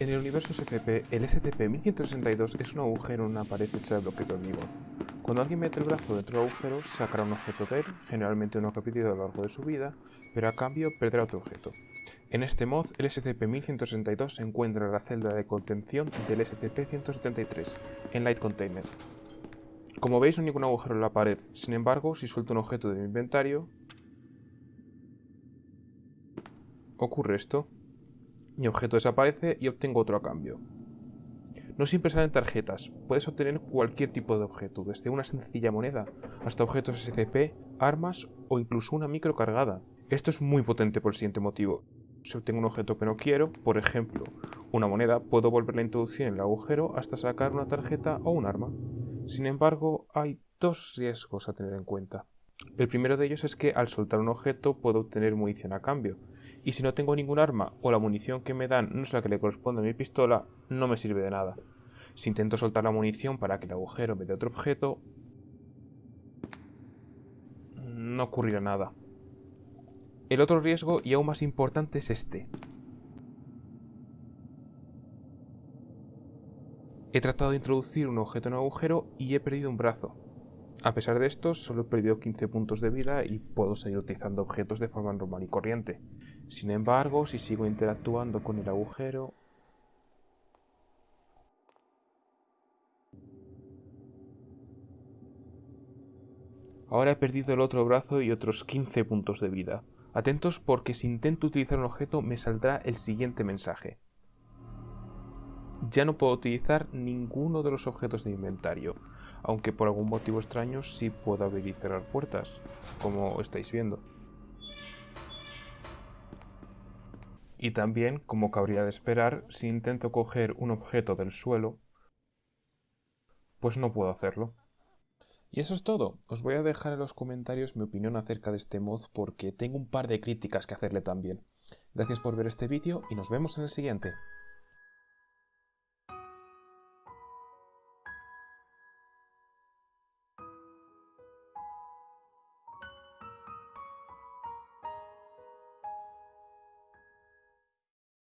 En el universo SCP, el SCP-1162 es un agujero en una pared hecha de bloque de hormigón. Cuando alguien mete el brazo dentro del agujero, sacará un objeto de él, generalmente uno repetido a lo largo de su vida, pero a cambio perderá otro objeto. En este mod, el SCP-1162 se encuentra en la celda de contención del SCP-173, en Light Container. Como veis no hay ningún agujero en la pared, sin embargo, si suelto un objeto de mi inventario, ocurre esto. Mi objeto desaparece y obtengo otro a cambio. No siempre salen tarjetas, puedes obtener cualquier tipo de objeto, desde una sencilla moneda hasta objetos SCP, armas o incluso una micro cargada. Esto es muy potente por el siguiente motivo. Si obtengo un objeto que no quiero, por ejemplo, una moneda, puedo volverla a introducir en el agujero hasta sacar una tarjeta o un arma. Sin embargo, hay dos riesgos a tener en cuenta. El primero de ellos es que al soltar un objeto puedo obtener munición a cambio, y si no tengo ningún arma o la munición que me dan no es la que le corresponde a mi pistola, no me sirve de nada. Si intento soltar la munición para que el agujero me dé otro objeto, no ocurrirá nada. El otro riesgo, y aún más importante, es este. He tratado de introducir un objeto en un agujero y he perdido un brazo. A pesar de esto, solo he perdido 15 puntos de vida y puedo seguir utilizando objetos de forma normal y corriente. Sin embargo, si sigo interactuando con el agujero... Ahora he perdido el otro brazo y otros 15 puntos de vida. Atentos porque si intento utilizar un objeto me saldrá el siguiente mensaje. Ya no puedo utilizar ninguno de los objetos de inventario, aunque por algún motivo extraño sí puedo abrir y cerrar puertas, como estáis viendo. Y también, como cabría de esperar, si intento coger un objeto del suelo, pues no puedo hacerlo. Y eso es todo. Os voy a dejar en los comentarios mi opinión acerca de este mod porque tengo un par de críticas que hacerle también. Gracias por ver este vídeo y nos vemos en el siguiente.